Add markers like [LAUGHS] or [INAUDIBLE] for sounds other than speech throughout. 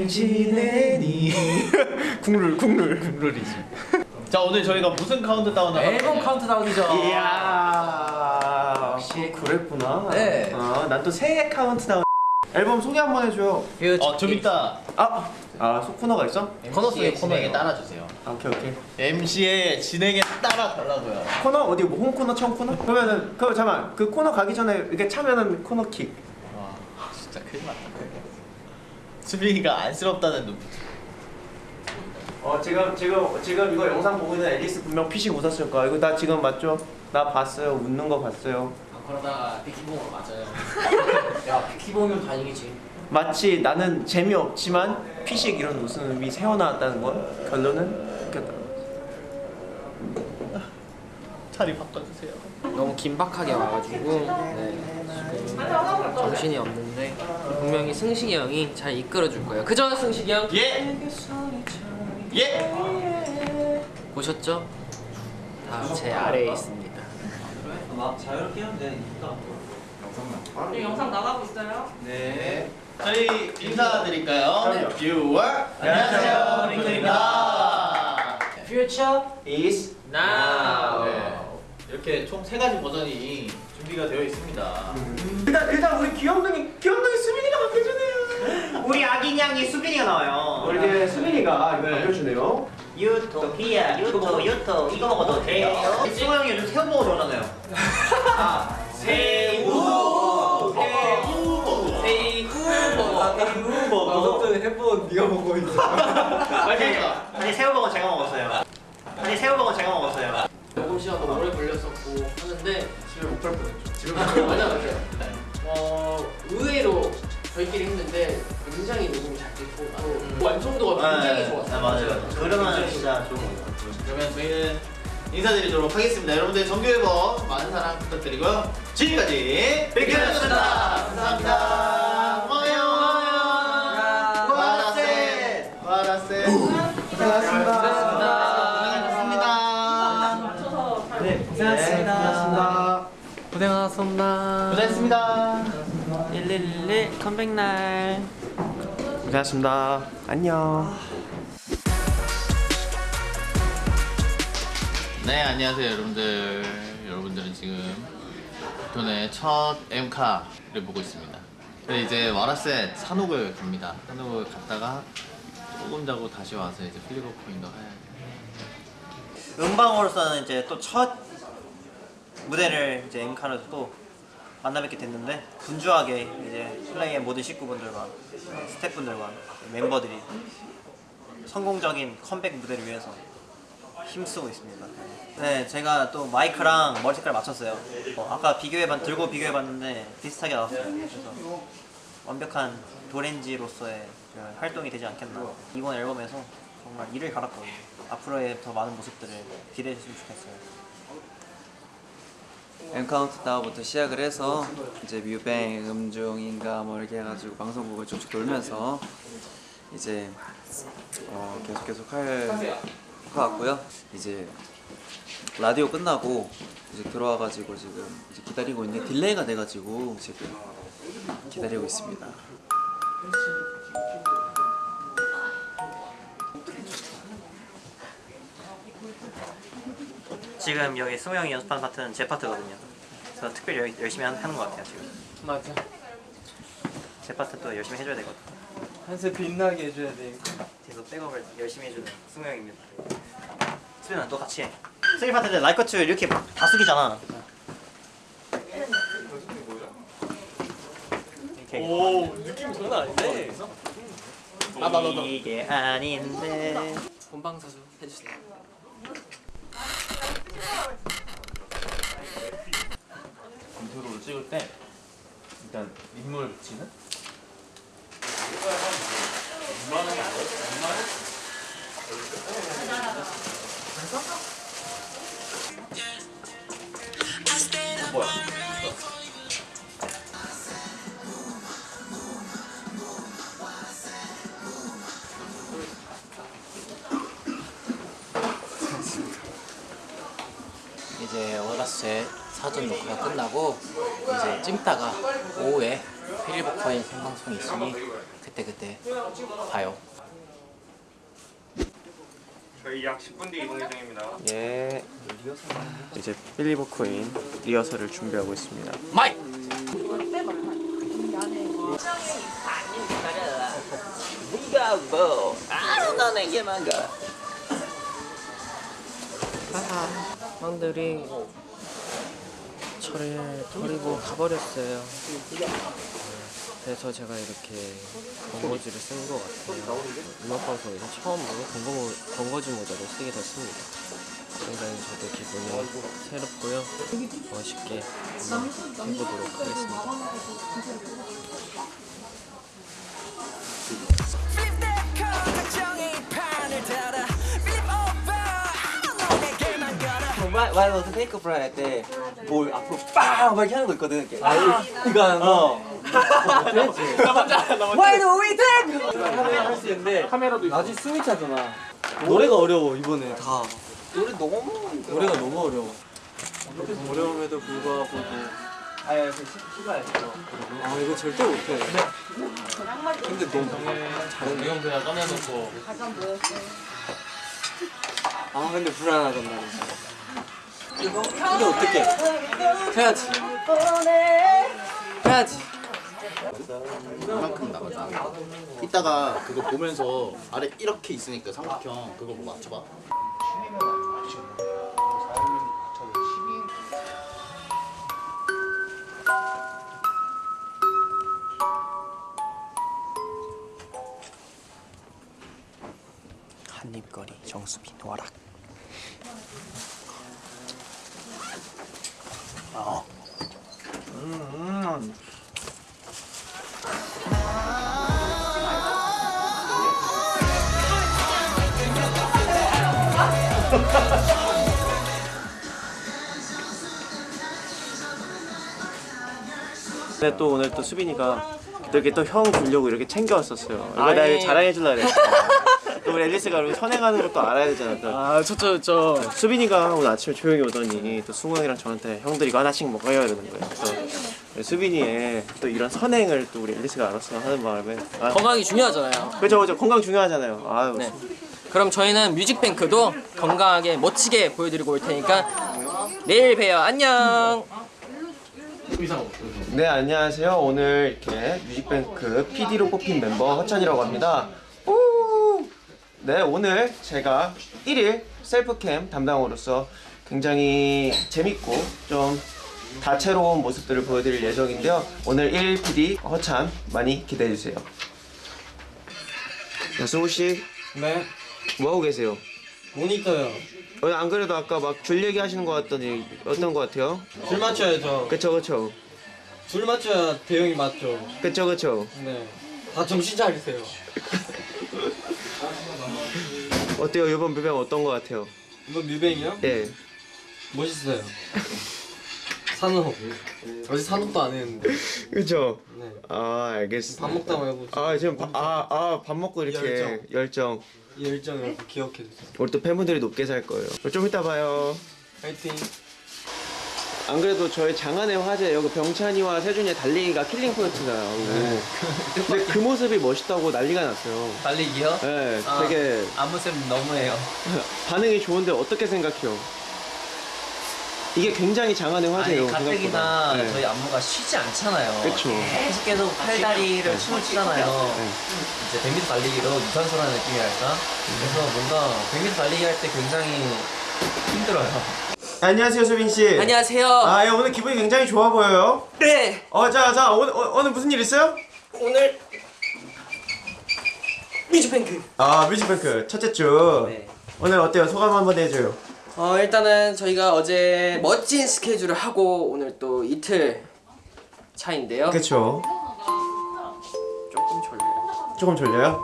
잘 지내니? [LAUGHS] 국룰 국룰 국룰이지. 자 오늘 저희가 무슨 카운트다운 하고 앨범 카운트다운이죠. 이야 역시 그랬구나. 네. 아, 난 또 새해 카운트다운. 앨범 소개 한번 해줘요. 어좀 이따 아, 아, 소 코너가 있어? 코너 속의 진행에 코너에 따라주세요. 아, 오케이, 오케이. MC의 진행에 따라 달라고요. 코너 어디 뭐 홈 코너, 처음 코너? 그러면은 그 잠깐 그 코너 가기 전에 이렇게 차면은 코너 킥. 와 진짜 큰일 났다. 수빈이가 안쓰럽다는 눈빛. 어 지금 지금 지금 이거 영상 보고 있는 앨리스 분명 피식 웃었을 거야. 이거 나 지금 맞죠? 나 봤어요. 웃는 거 봤어요. 아, 그러다가 비키봉으로 맞아요. [LAUGHS] 야 비키봉이면 다행이지. 마치 나는 재미없지만 피식 이런 웃음이 새어나왔다는 건 결론은 웃겼다. 자리 바꿔주세요. 너무 긴박하게 와가지고 네, 지금 정신이 없는데 분명히 승식이 형이 잘 이끌어줄 거예요. 그죠 승식이 형? 예. 예. 보셨죠? 다 제 아래에 있습니다. 지금 영상 나가고 있어요? 네. 저희 인사드릴까요? 그럼요. 뷰어 안녕하세요 링크입니다. Future is now. 네. 이렇게 총 세 가지 버전이 준비가 되어 있습니다. 일단 일단 우리 귀염둥이 귀염둥이 수빈이가 바뀌어주네요. 우리 아기냥이 수빈이가 나와요. 우리 이제 수빈이가 이거 네. 바뀌어주네요. 유토피아, 유토, 유토. 이거 먹어도 돼요? 승호 형이 요즘 새우 먹어 좋아하잖아요. 아, 새우. 세이구 새우 해본 네가 보고 있어. 아니, 아니 새우버거 제가 먹었어요. 아니 새우버거 제가 먹었어요. 녹음 시간도 오래 걸렸었고 하는데 집에 못 갈 뻔했죠. 집에 못 갈 뻔했죠. [LAUGHS] 어 의외로 저희끼리 했는데 굉장히 녹음이 잘 됐고 또 완성도가 굉장히 좋았어요. 아, 맞아요. 그러면 진짜 좋은 거 같아요. 그러면 저희는 인사드리도록 하겠습니다. 여러분들 정규 앨범 많은 사랑 부탁드리고요. 지금까지 빅큐였습니다. 감사합니다. 고마워요. 고생하셨습니다. 고생했습니다. 1111 컴백 날. 고생하셨습니다. 안녕. 네 안녕하세요 여러분들 여러분들은 지금 빅톤의 첫 엠카를 보고 있습니다 근데 이제 와라셋 산옥을 갑니다 사녹을 갔다가 조금 자고 다시 와서 이제 Flip A Coin도 해야 돼 음방으로서는 이제 또첫 무대를 이제 엠카를 또 만나 뵙게 됐는데 분주하게 이제 플레이의 모든 식구분들과 스태프분들과 멤버들이 성공적인 컴백 무대를 위해서 힘쓰고 있습니다. 네, 제가 또 마이크랑 머리 색깔 맞췄어요. 어, 아까 비교해봤 들고 비교해봤는데 비슷하게 나왔어요. 그래서 완벽한 도렌지로서의 그 활동이 되지 않겠나. 이번 앨범에서 정말 이를 갈았거든요. 앞으로의 더 많은 모습들을 기대해 주시면 좋겠어요. 엠카운트다운부터 시작을 해서 이제 뮤뱅, 음중인가 뭐 이렇게 해가지고 방송국을 쭉쭉 돌면서 이제 어 계속 계속 할 것 같고요. 이제 라디오 끝나고 이제 들어와가지고 지금 이제 기다리고 있는데 delay가 돼가지고 지금 기다리고 있습니다. 지금 여기 형이 연습하는 파트는 제 파트거든요. 그래서 특별히 열- 열심히 하- 하는 것 같아요 지금. 맞아. 제 파트 또 열심히 해줘야 되거든. 한세 빛나게 해줘야 돼. 뒤에서 백업을 열심히 해주는 승우 형입니다. 수빈아 너 같이 해. 승희 파트 때 라이커츠 이렇게 다 숙이잖아. 이렇게. 오 느낌 장난 아닌데. 이게 아닌데. 본방사수 해주세요. 이제 워라셋 사전 녹화가 끝나고 이제 쉬다가 오후에 Flip A Coin의 생방송이 있으니 그때그때 봐요. 저희 약 10분 뒤 이동 예정입니다. 예. 이제 Flip A Coin 리허설을 준비하고 있습니다. 마이! 형들이 저를 버리고 가버렸어요. 그래서 제가 이렇게 번거지를 쓴것 같아요. 음악 방송에서 처음으로 번거, 번거지 모자를 쓰게 됐습니다. 굉장히 저도 기분이 새롭고요. 멋있게 해보도록 하겠습니다. 너도 페이크 프라이 할 때 뭘 앞으로 빵! 막 이렇게 하는 거 있거든. 이렇게. 아 이거 하는 거. [LAUGHS] 나 먼저 나 먼저. Why do we take? 카메라 할수 있는데 카메라도 나중에 숨이 차잖아. 노래가 어려워 이번에 다. 노래 너무 노래가 너무 어려워. 어려움에도 불구하고 아야 그 시가했어 아 이거 절대 못해. 근데 너무 잘했네. 이건 그냥 꺼내놓고. 아 근데 불안하단 말이야 이거 이게 어떻게 해야지 해야지 이만큼 나가잖아. 이따가 그거 보면서 아래 이렇게 있으니까 삼각형 그거 뭐 맞춰봐. 근데 또 오늘 또 수빈이가 이렇게 또 형 주려고 이렇게 챙겨왔었어요. 이거 내가 이거 자랑해 주려고 그랬어. [LAUGHS] 또 우리 앨리스가 선행하는 것도 알아야 되잖아. 또. 아, 저저 저. 수빈이가 오늘 아침에 조용히 오더니 또 승우 형이랑 저한테 형들 이거 하나씩 먹어요 이러는 거예요. 그래서 수빈이의 또 이런 선행을 또 우리 앨리스가 알았으면 하는 마음에 아, 건강이 중요하잖아요. 그죠 그죠 건강 중요하잖아요. 아유 네. 그럼 저희는 뮤직뱅크도 건강하게 멋지게 보여드리고 올 테니까 내일 봬요. 안녕. 네 안녕하세요 오늘 이렇게 뮤직뱅크 PD로 뽑힌 멤버 허찬이라고 합니다 오! 네 오늘 제가 1일 셀프캠 담당으로서 굉장히 재밌고 좀 다채로운 모습들을 보여드릴 예정인데요 오늘 1일 PD 허찬 많이 기대해주세요 야 승우씨 네. 뭐하고 계세요? 모니터요. 어, 안 그래도 아까 막 줄 얘기하시는 것 같더니 어떤 것 같아요? 줄 맞춰야죠. 그쵸 그쵸 줄 맞춰야 대형이 맞죠. 그쵸 그쵸 네. 다 정신 차리세요. 어때요 이번 뮤뱅 어떤 것 같아요? 이번 뮤뱅이요? 예 멋있어요. 산업. 어제 산업도 안 했는데. 그쵸 네. 아 알겠습니다 밥 먹다 말고 아 지금 아아밥 먹고 이렇게 열정. 열정. 이 열정을 기억해 주세요. 우리 또 팬분들이 높게 살 거예요 좀 이따 봐요 파이팅. 안 그래도 저희 장안의 화제 여기 병찬이와 세준이의 달리기가 killing point잖아요 네. 근데 그 모습이 멋있다고 난리가 났어요 달리기요? 네 아. 되게 안무쌤 너무해요. [LAUGHS] 반응이 좋은데 어떻게 생각해요? 이게 굉장히 장안의 화제예요 아니 가뜩이나 생각보다. 네. 저희 안무가 쉬지 않잖아요. 그쵸. 계속 계속 팔다리를 춤을 추잖아요. 네. 이제 100m 달리기로 유산소라는 느낌이랄까? 그래서 뭔가 100m 달리기 할 때 굉장히 힘들어요. [LAUGHS] 안녕하세요 수빈씨 안녕하세요. 아 예, 오늘 기분이 굉장히 좋아 보여요 네. 어 자 자 오늘 어, 오늘 무슨 일 있어요? 오늘 뮤직뱅크. 아 뮤직뱅크 첫째 주 네. 오늘 어때요 소감 한번 해줘요 어 일단은 저희가 어제 멋진 스케줄을 하고 오늘 또 이틀 차인데요. 그쵸 조금 졸려요. 조금 졸려요?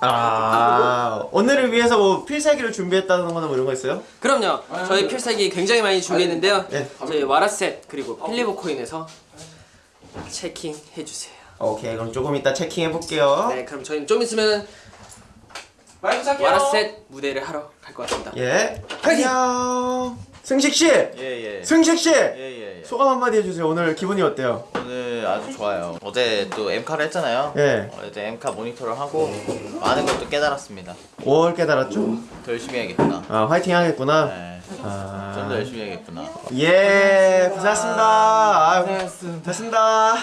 아 오늘을 위해서 뭐 필살기를 준비했다는 거나 뭐 이런 거 있어요? 그럼요. 저희 필살기 굉장히 많이 준비했는데요. 네. 저희 와라셋 그리고 필리버 코인에서 체킹 해주세요. 오케이 그럼 조금 이따 체킹해 볼게요 네, 그럼 저희는 좀 있으면 와라셋 무대를 하러 갈 것 같습니다. 예 파이팅! 안녕 승식 씨, 예예. 승식 씨 예예. 소감 한마디 해주세요. 오늘 기분이 어때요? 오늘 아주 좋아요. 어제 또 엠카를 했잖아요. 예. 어제 엠카 모니터를 하고 많은 것도 깨달았습니다. 뭘 깨달았죠? 더 열심히 해야겠구나. 아 화이팅 하겠구나. 네. 좀더 아, 열심히 해야겠구나. 예, 고생하셨습니다. 아, 됐습니다.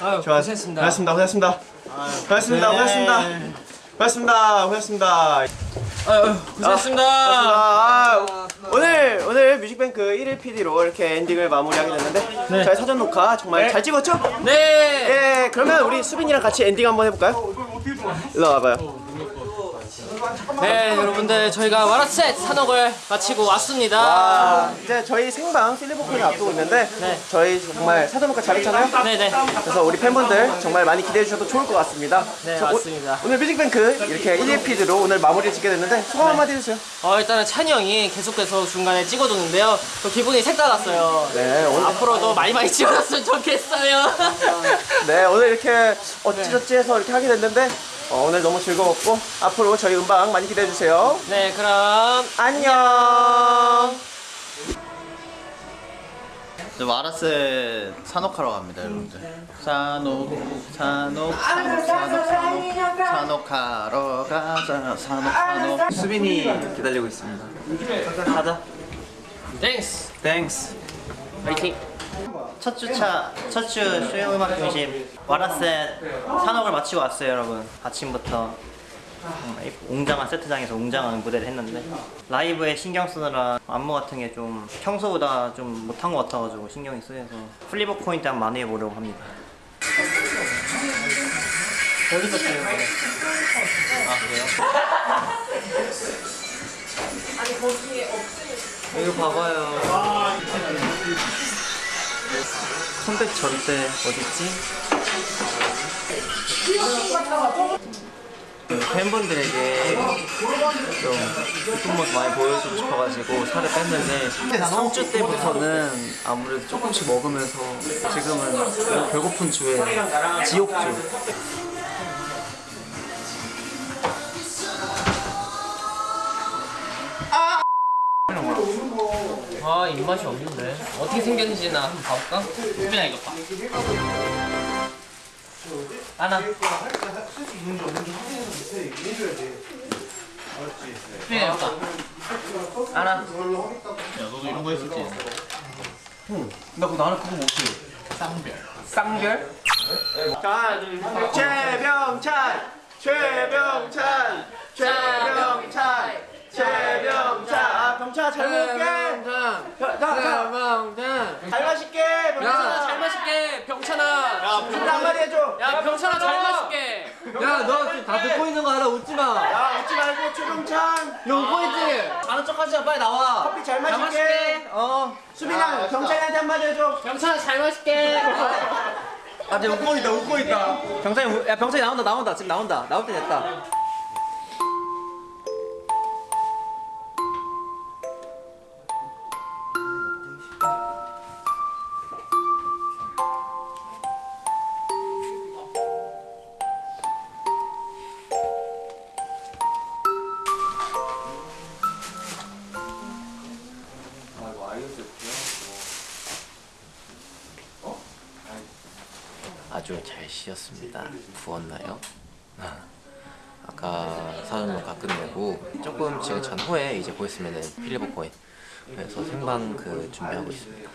아유 좋아, 고생했습니다. 고생하셨습니다. 고생하셨습니다. 고생하셨습니다. 고생하셨습니다. 아유 고생했습니다. 아, 오늘 오늘 뮤직뱅크 1일 PD로 이렇게 엔딩을 마무리하게 됐는데 저희 사전 녹화 정말 잘 찍었죠? 네. 예, 그러면 우리 수빈이랑 같이 엔딩 한번 해볼까요? 일로 와봐요. 네 여러분들 저희가 와라셋 산옥을 마치고 왔습니다. 아, 이제 저희 생방 Flip A Coin이 앞두고 있는데 네. 저희 정말 사전 녹화 잘했잖아요. 네네. 그래서 우리 팬분들 정말 많이 기대해 주셔도 좋을 것 같습니다. 네 그래서 오- 맞습니다. 오늘 뮤직뱅크 이렇게 1일 PD로 오늘 마무리를 짓게 됐는데 소감 한마디 해주세요. 어 일단은 찬이 형이 계속해서 중간에 찍어줬는데요. 또 기분이 색달랐어요. 네, 오늘 앞으로도 많이 많이 찍어줬으면 좋겠어요. 네 오늘 이렇게 어찌저찌 해서 이렇게 하게 됐는데 어, 오늘 너무 즐거웠고 앞으로 저희 음방 많이 기대해 주세요. 네 그럼 안녕. 저 마라스 산옥하러 갑니다, 여러분들. 산옥, 산옥, 산옥, 산옥, 산옥, 사녹하러 가자, 사녹, 사녹. 수빈이 기다리고 있습니다. 가자. Thanks. Thanks. 파이팅. 첫 주차, 첫 주 쇼 음악 중심 What I Said 사녹을 마치고 왔어요, 여러분. 아침부터 웅장한 세트장에서 웅장한 무대를 했는데 라이브에 신경 쓰느라 안무 같은 게 좀 평소보다 좀 못한 것 같아가지고 신경이 쓰여서 Flip A Coin 한번 많이 해보려고 합니다. 어디서 찍는 거예요? 이거 봐봐요. 컴백 전때 어딨지? 그 팬분들에게 좀 예쁜 모습 많이 보여주고 싶어가지고 살을 뺐는데 3주 때부터는 아무래도 조금씩 먹으면서 지금은 배고픈 주에 지옥주. 아 입맛이 없는데. 어떻게 생겼는지 나 한번 봐볼까? 수빈아 이거 봐 하나. 수빈아 이거 봐 하나 야, 너도 이런 거 했었지? 나 그거 나는 그거 못해. 쌍별. 자, 최병찬, 최병찬, 최병찬, 최병찬. 아, 병찬 잘 먹을게. 병- 자, 자, 잘 마실게. 병찬아 잘. 마실게 병찬아 야, 병찬아 한마디 해줘. 야 병찬아 잘 마실게 야너 다 듣고 있는 거 알아 웃지 마. 야, 웃지 말고 최병찬. 너 웃고 있지? 아는 척 하지 마 빨리 나와. 커피 잘잘 마실게. 어, 수빈아, 병찬이한테 한마디 해줘. 병찬아 잘 마실게 아 지금 웃고 있다 웃고 있다. 병찬이 우- 야 병찬이 나온다 나온다 지금 나온다 나올 때 됐다. 쉬었습니다. 부었나요? 아, 아까 사전 녹화 끝내고 조금 지금 전후에 이제 보였으면은 필리버 코인 그래서 생방 그 준비하고 있습니다.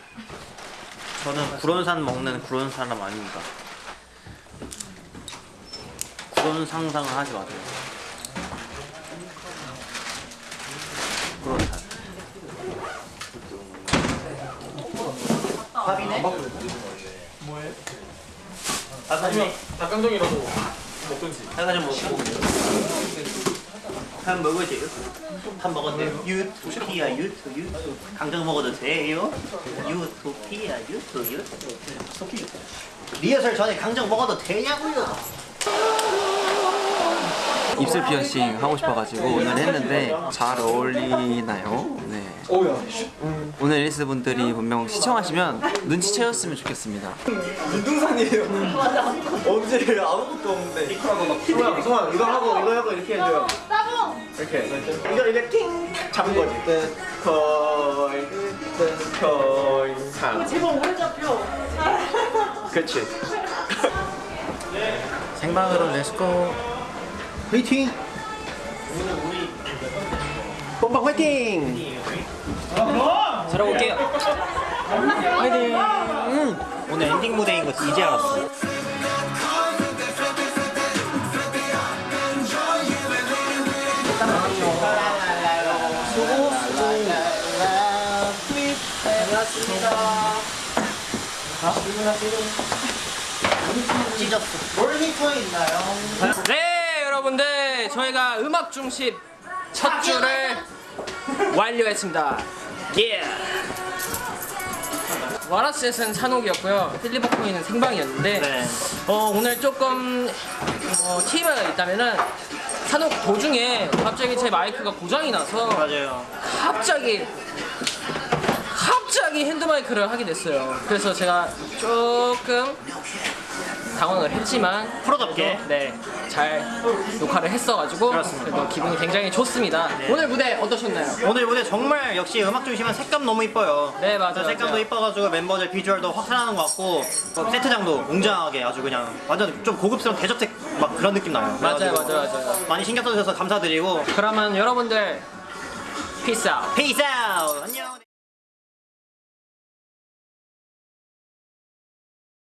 저는 구론산 먹는 구론 사람 아닙니다. 구론 상상을 하지 마세요. 구론산. 밥이네? 닭강정. 닭강정이라도 먹든지. 닭강정 먹고. 밥 먹어도 돼요? 밥 먹어도 돼요? 유토피아 유토 유토 강정 먹어도 돼요? 유토피아 유토 유토 리허설 전에 강정 먹어도 되냐고요? 입술 피어싱 하고 싶어가지고 오늘 했는데 잘 어울리나요? 네. 오늘 릴스 분들이 분명 시청하시면 눈치채셨으면 좋겠습니다. 눈동산이에요. 언제 아무것도 없는데. 소아, 소아, 이거 하고 이거 하고 이렇게 해줘요. 이렇게. 이거 이렇게 팅 잡은 거지. 코인 코인 상 제발 오래 잡혀. 그치 생방으로 렛츠고 화이팅 bom방 화이팅 잘하고 올게요. 화이팅. 오늘 엔딩 무대인 거 이제 알았어. 네 여러분들 저희가 음악 중심 첫 주를 완료했습니다 예 와라스에서는 산옥이었고요 필리버코이는 생방이었는데 네. 어, 오늘 조금 어, TV가 있다면은 산옥 도중에 갑자기 제 마이크가 고장이 나서 맞아요. 갑자기 갑자기 핸드마이크를 하게 됐어요. 그래서 제가 조금 당황을 했지만 프로답게. 네, 잘 녹화를 했어가지고 그렇습니다. 기분이 굉장히 좋습니다. 오늘 무대 어떠셨나요? 오늘 무대 정말 역시 음악 중심은 색감 너무 이뻐요. 네, 맞아요, 색감도. 이뻐가지고 멤버들 비주얼도 확 사는 것 같고 또 세트장도 웅장하게 아주 그냥 완전 좀 고급스러운 대저택 막 그런 느낌 나요. 맞아요, 맞아요, 맞아요. 많이 신경 써주셔서 감사드리고 그러면 여러분들 peace out. Peace out 안녕.